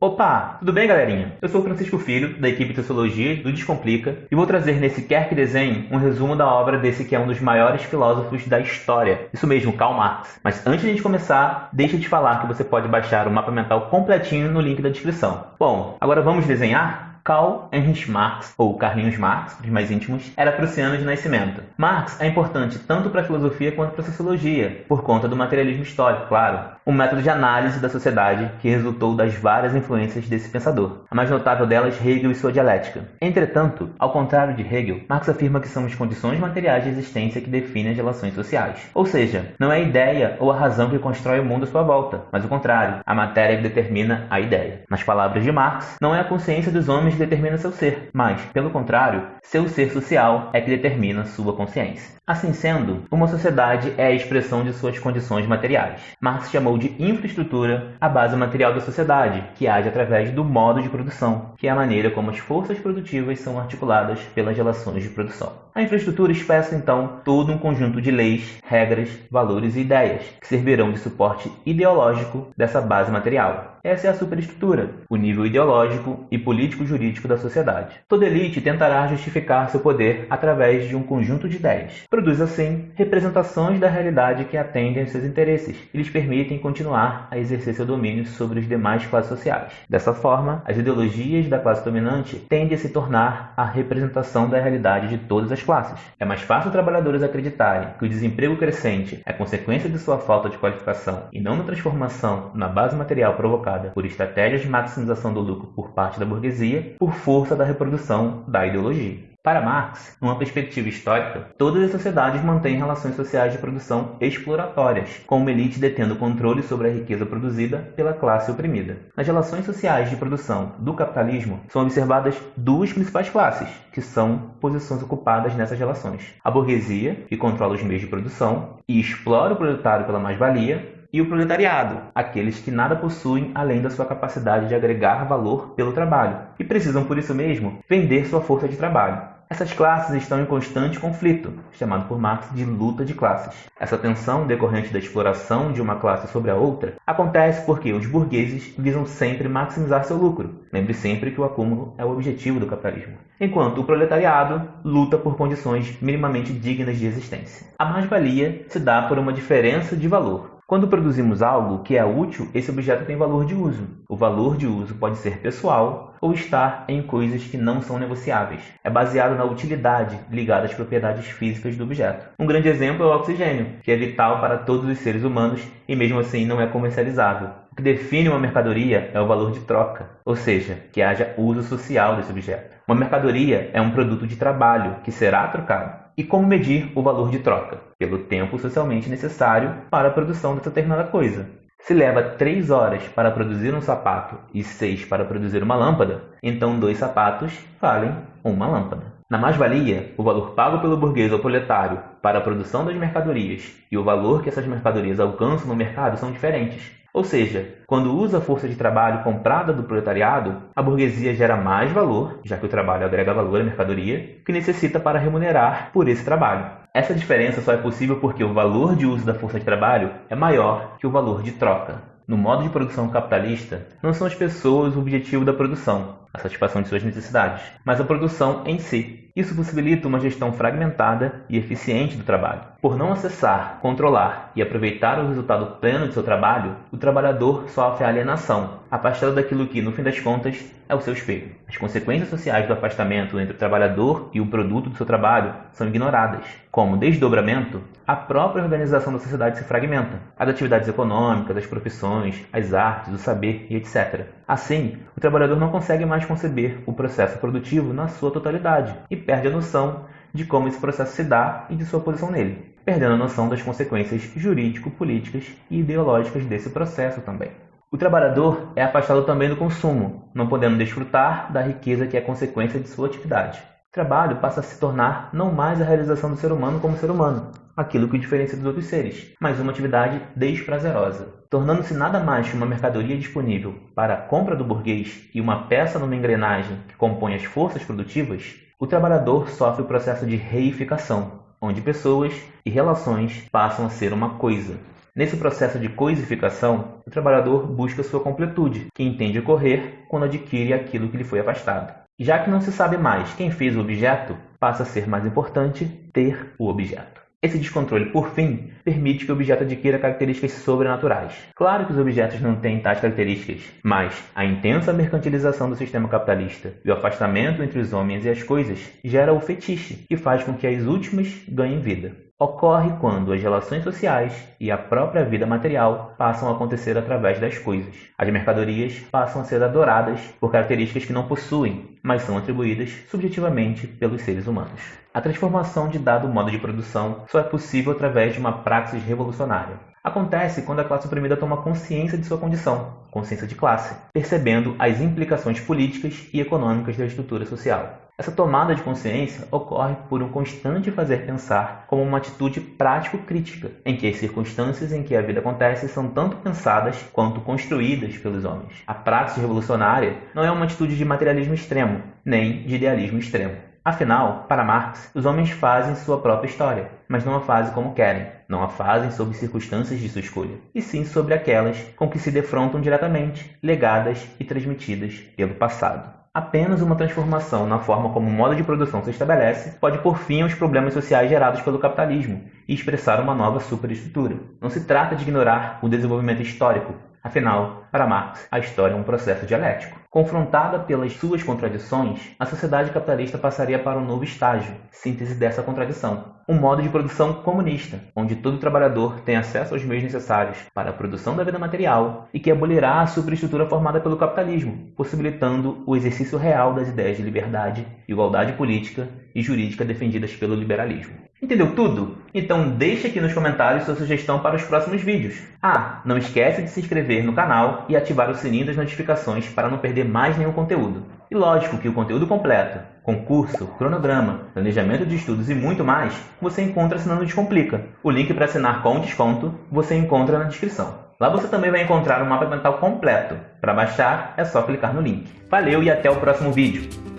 Opa, tudo bem, galerinha? Eu sou Francisco Filho, da equipe Sociologia do Descomplica, e vou trazer nesse Quer que Desenhe um resumo da obra desse que é um dos maiores filósofos da história. Isso mesmo, Karl Marx. Mas antes de a gente começar, deixa te falar que você pode baixar o mapa mental completinho no link da descrição. Bom, agora vamos desenhar? Karl Heinrich Marx, ou Carlinhos Marx, para os mais íntimos, era prussiano de nascimento. Marx é importante tanto para a filosofia quanto para a sociologia, por conta do materialismo histórico, claro, um método de análise da sociedade que resultou das várias influências desse pensador. A mais notável delas, Hegel e sua dialética. Entretanto, ao contrário de Hegel, Marx afirma que são as condições materiais de existência que definem as relações sociais. Ou seja, não é a ideia ou a razão que constrói o mundo à sua volta, mas o contrário, a matéria que determina a ideia. Nas palavras de Marx, não é a consciência dos homens determina seu ser, mas, pelo contrário, seu ser social é que determina sua consciência. Assim sendo, uma sociedade é a expressão de suas condições materiais. Marx chamou de infraestrutura a base material da sociedade, que age através do modo de produção, que é a maneira como as forças produtivas são articuladas pelas relações de produção. A infraestrutura expressa então todo um conjunto de leis, regras, valores e ideias que servirão de suporte ideológico dessa base material. Essa é a superestrutura, o nível ideológico e político-jurídico da sociedade. Toda elite tentará justificar seu poder através de um conjunto de ideias. Produz assim representações da realidade que atendem seus interesses e lhes permitem continuar a exercer seu domínio sobre os demais classes sociais. Dessa forma, as ideologias da classe dominante tendem a se tornar a representação da realidade de todas as classes. É mais fácil trabalhadores acreditarem que o desemprego crescente é consequência de sua falta de qualificação e não na transformação na base material provocada provocada por estratégias de maximização do lucro por parte da burguesia por força da reprodução da ideologia. Para Marx, numa perspectiva histórica, todas as sociedades mantêm relações sociais de produção exploratórias, com uma elite detendo controle sobre a riqueza produzida pela classe oprimida. Nas relações sociais de produção do capitalismo, são observadas duas principais classes, que são posições ocupadas nessas relações: a burguesia, que controla os meios de produção e explora o proletário pela mais-valia, e o proletariado, aqueles que nada possuem além da sua capacidade de agregar valor pelo trabalho e precisam, por isso mesmo, vender sua força de trabalho. Essas classes estão em constante conflito, chamado por Marx de luta de classes. Essa tensão decorrente da exploração de uma classe sobre a outra acontece porque os burgueses visam sempre maximizar seu lucro. Lembre sempre que o acúmulo é o objetivo do capitalismo. Enquanto o proletariado luta por condições minimamente dignas de existência. A mais-valia se dá por uma diferença de valor, quando produzimos algo que é útil, esse objeto tem valor de uso. O valor de uso pode ser pessoal ou estar em coisas que não são negociáveis. É baseado na utilidade ligada às propriedades físicas do objeto. Um grande exemplo é o oxigênio, que é vital para todos os seres humanos e mesmo assim não é comercializável. O que define uma mercadoria é o valor de troca, ou seja, que haja uso social desse objeto. Uma mercadoria é um produto de trabalho que será trocado. E como medir o valor de troca? Pelo tempo socialmente necessário para a produção dessa determinada coisa. Se leva 3 horas para produzir um sapato e 6 para produzir uma lâmpada, então dois sapatos valem uma lâmpada. Na mais-valia, o valor pago pelo burguês ou proletário para a produção das mercadorias e o valor que essas mercadorias alcançam no mercado são diferentes. Ou seja, quando usa a força de trabalho comprada do proletariado, a burguesia gera mais valor, já que o trabalho agrega valor à mercadoria, que necessita para remunerar por esse trabalho. Essa diferença só é possível porque o valor de uso da força de trabalho é maior que o valor de troca. No modo de produção capitalista, não são as pessoas o objetivo da produção, a satisfação de suas necessidades, mas a produção em si. Isso possibilita uma gestão fragmentada e eficiente do trabalho. Por não acessar, controlar e aproveitar o resultado pleno de seu trabalho, o trabalhador sofre alienação, afastado daquilo que, no fim das contas, é o seu espelho. As consequências sociais do afastamento entre o trabalhador e o produto do seu trabalho são ignoradas. Como desdobramento, a própria organização da sociedade se fragmenta. As atividades econômicas, as profissões, as artes, o saber e etc. Assim, o trabalhador não consegue mais conceber o processo produtivo na sua totalidade e perde a noção de como esse processo se dá e de sua posição nele, perdendo a noção das consequências jurídico-políticas e ideológicas desse processo também. O trabalhador é afastado também do consumo, não podendo desfrutar da riqueza que é consequência de sua atividade. O trabalho passa a se tornar não mais a realização do ser humano como ser humano, aquilo que o diferencia dos outros seres, mas uma atividade desprazerosa, tornando-se nada mais que uma mercadoria disponível para a compra do burguês e uma peça numa engrenagem que compõe as forças produtivas, o trabalhador sofre o processo de reificação, onde pessoas e relações passam a ser uma coisa. Nesse processo de coisificação, o trabalhador busca sua completude, que entende ocorrer quando adquire aquilo que lhe foi afastado. Já que não se sabe mais quem fez o objeto, passa a ser mais importante ter o objeto. Esse descontrole, por fim, permite que o objeto adquira características sobrenaturais. Claro que os objetos não têm tais características, mas a intensa mercantilização do sistema capitalista e o afastamento entre os homens e as coisas gera o fetiche, que faz com que as últimas ganhem vida. Ocorre quando as relações sociais e a própria vida material passam a acontecer através das coisas. As mercadorias passam a ser adoradas por características que não possuem, mas são atribuídas subjetivamente pelos seres humanos. A transformação de dado modo de produção só é possível através de uma praxis revolucionária. Acontece quando a classe oprimida toma consciência de sua condição, consciência de classe, percebendo as implicações políticas e econômicas da estrutura social. Essa tomada de consciência ocorre por um constante fazer pensar como uma atitude prático-crítica, em que as circunstâncias em que a vida acontece são tanto pensadas quanto construídas pelos homens. A praxis revolucionária não é uma atitude de materialismo extremo, nem de idealismo extremo. Afinal, para Marx, os homens fazem sua própria história, mas não a fazem como querem, não a fazem sob circunstâncias de sua escolha, e sim sobre aquelas com que se defrontam diretamente, legadas e transmitidas pelo passado. Apenas uma transformação na forma como o modo de produção se estabelece pode pôr fim aos problemas sociais gerados pelo capitalismo e expressar uma nova superestrutura. Não se trata de ignorar o desenvolvimento histórico, afinal, para Marx, a história é um processo dialético. Confrontada pelas suas contradições, a sociedade capitalista passaria para um novo estágio, síntese dessa contradição. Um modo de produção comunista, onde todo trabalhador tem acesso aos meios necessários para a produção da vida material e que abolirá a superestrutura formada pelo capitalismo, possibilitando o exercício real das ideias de liberdade, igualdade política e jurídica defendidas pelo liberalismo. Entendeu tudo? Então deixe aqui nos comentários sua sugestão para os próximos vídeos. Ah, não esquece de se inscrever no canal e ativar o sininho das notificações para não perder mais nenhum conteúdo. E lógico que o conteúdo completo, concurso, cronograma, planejamento de estudos e muito mais, você encontra assinando Descomplica. O link para assinar com desconto você encontra na descrição. Lá você também vai encontrar um mapa mental completo. Para baixar, é só clicar no link. Valeu e até o próximo vídeo!